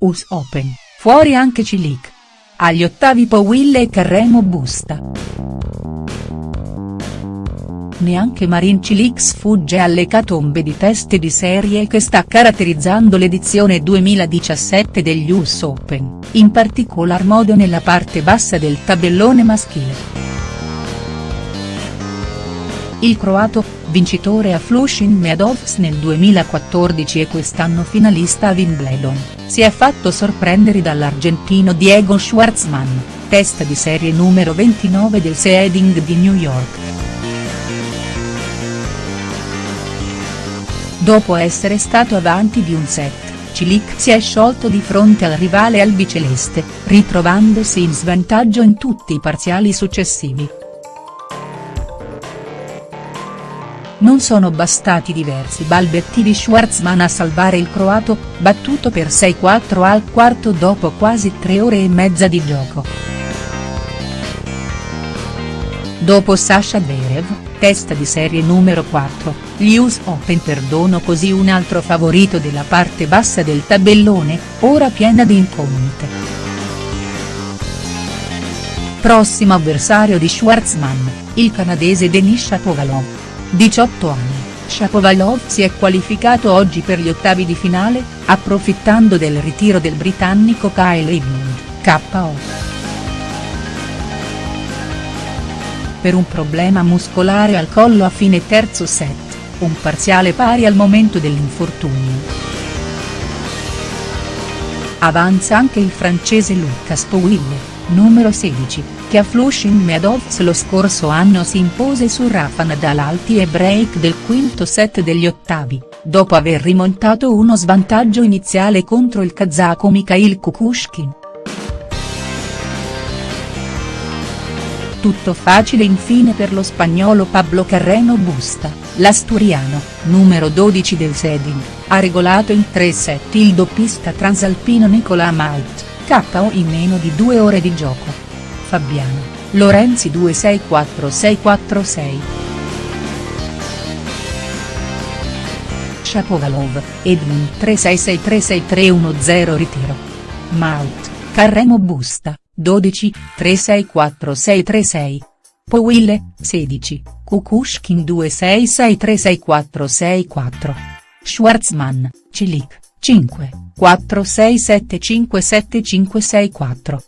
US Open, fuori anche Cilic. Agli ottavi Powille e Carremo Busta. Neanche Marin Cilic sfugge alle catombe di teste di serie che sta caratterizzando l'edizione 2017 degli US Open, in particolar modo nella parte bassa del tabellone maschile. Il croato, vincitore a Flushing Meadows nel 2014 e quest'anno finalista a Wimbledon, si è fatto sorprendere dall'argentino Diego Schwartzman, testa di serie numero 29 del seeding di New York. Dopo essere stato avanti di un set, Cilic si è sciolto di fronte al rivale albiceleste, ritrovandosi in svantaggio in tutti i parziali successivi. Non sono bastati diversi balbetti di Schwartzman a salvare il croato, battuto per 6-4 al quarto dopo quasi tre ore e mezza di gioco. Dopo Sasha Zverev, testa di serie numero 4, gli US Open perdono così un altro favorito della parte bassa del tabellone, ora piena di incognite. Prossimo avversario di Schwartzman, il canadese Denis Shapovalov. 18 anni, Shapovalov si è qualificato oggi per gli ottavi di finale, approfittando del ritiro del britannico Kyle Edmund, KO. Per un problema muscolare al collo a fine terzo set, un parziale pari al momento dell'infortunio. Avanza anche il francese Lucas Pouille, numero 16, che a Flushing Meadows lo scorso anno si impose su Rafa Nadal al tie break del quinto set degli ottavi, dopo aver rimontato uno svantaggio iniziale contro il kazako Mikhail Kukushkin. Tutto facile infine per lo spagnolo Pablo Carreno Busta, l'asturiano, numero 12 del seeding, ha regolato in tre set il doppista transalpino Nicola Maut. KO in meno di due ore di gioco. Fabiano, Lorenzi 264646. Shapovalov, Edmund 36636310 ritiro. Maut, Carremo Busta, 12, 364636. Powille, 16, Kukushkin 26636464. Schwarzman, Cilic, 5. 467575564.